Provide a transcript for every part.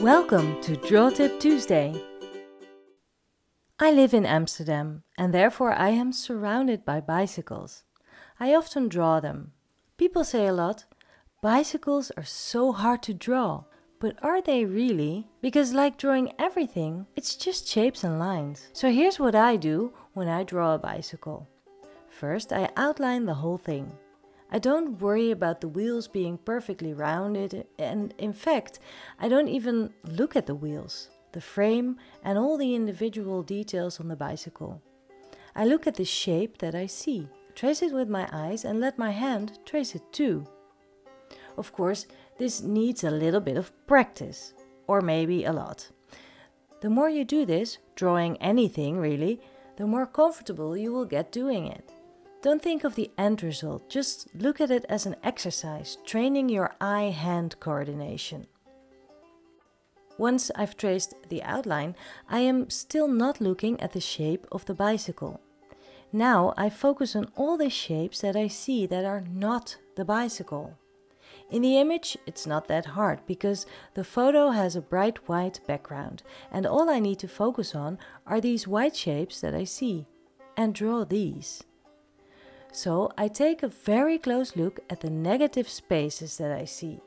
Welcome to Draw Tip Tuesday. I live in Amsterdam and therefore I am surrounded by bicycles. I often draw them. People say a lot, bicycles are so hard to draw. But are they really? Because like drawing everything, it's just shapes and lines. So here's what I do when I draw a bicycle. First I outline the whole thing. I don't worry about the wheels being perfectly rounded and in fact I don't even look at the wheels, the frame and all the individual details on the bicycle. I look at the shape that I see, trace it with my eyes and let my hand trace it too. Of course this needs a little bit of practice, or maybe a lot. The more you do this, drawing anything really, the more comfortable you will get doing it. Don't think of the end result, just look at it as an exercise, training your eye-hand coordination. Once I've traced the outline, I am still not looking at the shape of the bicycle. Now I focus on all the shapes that I see that are not the bicycle. In the image it's not that hard because the photo has a bright white background and all I need to focus on are these white shapes that I see and draw these. So I take a very close look at the negative spaces that I see.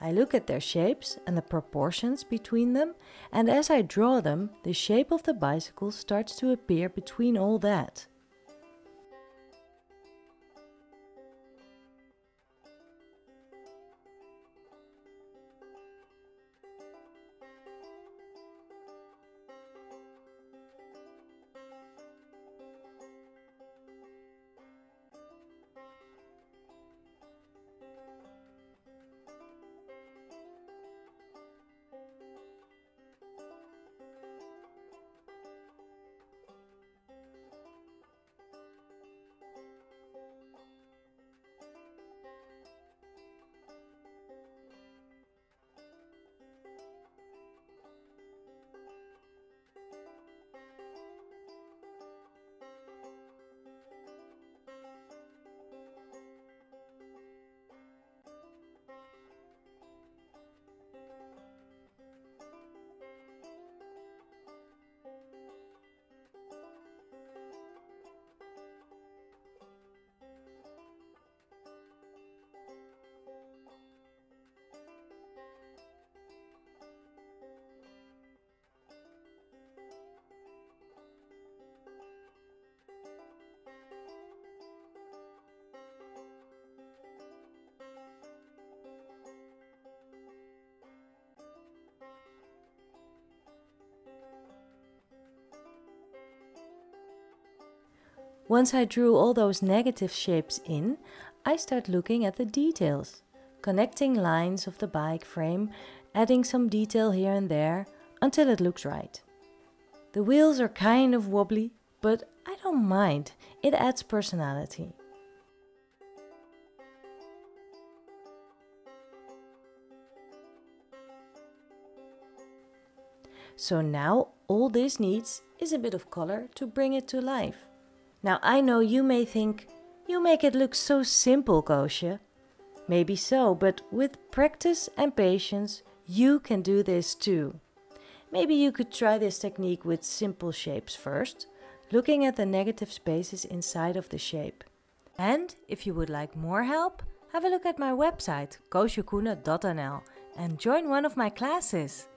I look at their shapes and the proportions between them and as I draw them, the shape of the bicycle starts to appear between all that. Once I drew all those negative shapes in, I start looking at the details, connecting lines of the bike frame, adding some detail here and there, until it looks right. The wheels are kind of wobbly, but I don't mind, it adds personality. So now all this needs is a bit of color to bring it to life. Now I know you may think, you make it look so simple, Koosje. Maybe so, but with practice and patience, you can do this too. Maybe you could try this technique with simple shapes first, looking at the negative spaces inside of the shape. And if you would like more help, have a look at my website koosjekoene.nl and join one of my classes.